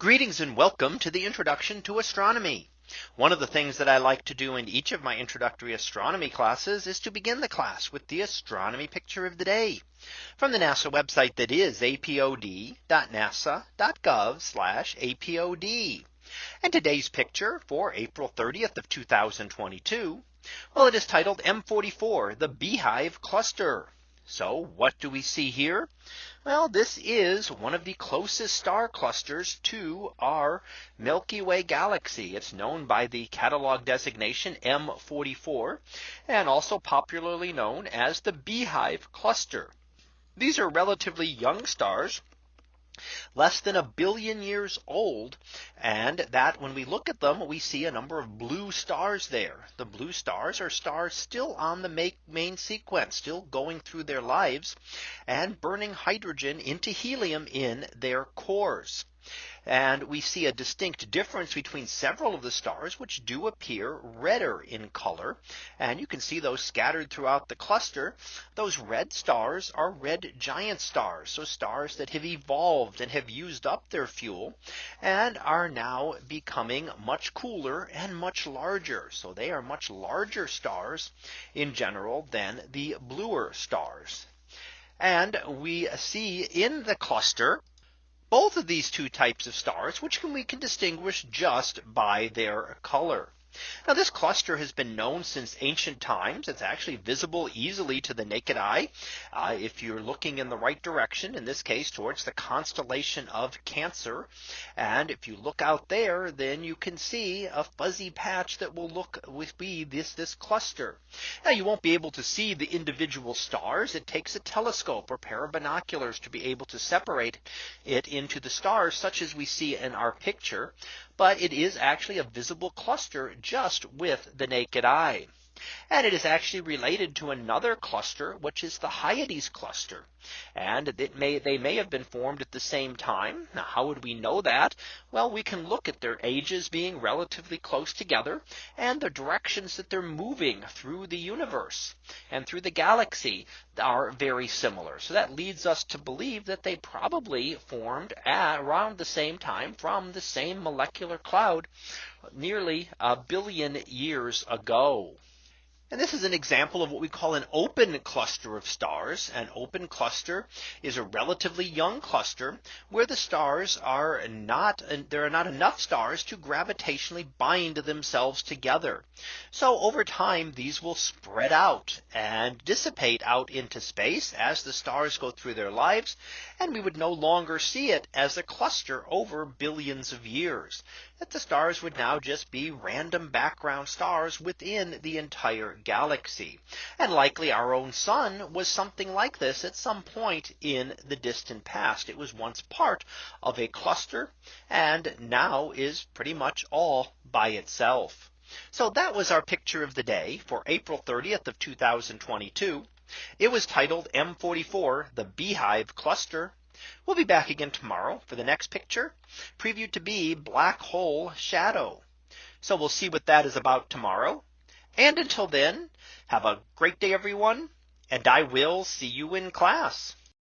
Greetings and welcome to the introduction to astronomy. One of the things that I like to do in each of my introductory astronomy classes is to begin the class with the astronomy picture of the day from the NASA website that is apod.nasa.gov apod. And today's picture for April 30th of 2022. Well, it is titled M44 the Beehive Cluster. So what do we see here? Well, this is one of the closest star clusters to our Milky Way galaxy. It's known by the catalog designation M44 and also popularly known as the Beehive cluster. These are relatively young stars less than a billion years old. And that when we look at them, we see a number of blue stars there. The blue stars are stars still on the main sequence, still going through their lives and burning hydrogen into helium in their cores. And we see a distinct difference between several of the stars which do appear redder in color. And you can see those scattered throughout the cluster. Those red stars are red giant stars. So stars that have evolved and have used up their fuel and are now becoming much cooler and much larger. So they are much larger stars in general than the bluer stars. And we see in the cluster both of these two types of stars, which can, we can distinguish just by their color. Now this cluster has been known since ancient times. It's actually visible easily to the naked eye. Uh, if you're looking in the right direction, in this case towards the constellation of Cancer. And if you look out there, then you can see a fuzzy patch that will look with be this this cluster. Now you won't be able to see the individual stars. It takes a telescope or pair of binoculars to be able to separate it into the stars such as we see in our picture but it is actually a visible cluster just with the naked eye. And it is actually related to another cluster, which is the Hyades cluster. And it may they may have been formed at the same time. Now, how would we know that? Well, we can look at their ages being relatively close together and the directions that they're moving through the universe and through the galaxy are very similar. So that leads us to believe that they probably formed around the same time from the same molecular cloud nearly a billion years ago. And this is an example of what we call an open cluster of stars. An open cluster is a relatively young cluster where the stars are not there are not enough stars to gravitationally bind themselves together. So over time these will spread out and dissipate out into space as the stars go through their lives and we would no longer see it as a cluster over billions of years that the stars would now just be random background stars within the entire galaxy. And likely our own sun was something like this at some point in the distant past. It was once part of a cluster and now is pretty much all by itself. So that was our picture of the day for April 30th of 2022. It was titled M44 the Beehive Cluster. We'll be back again tomorrow for the next picture previewed to be black hole shadow. So we'll see what that is about tomorrow. And until then, have a great day, everyone. And I will see you in class.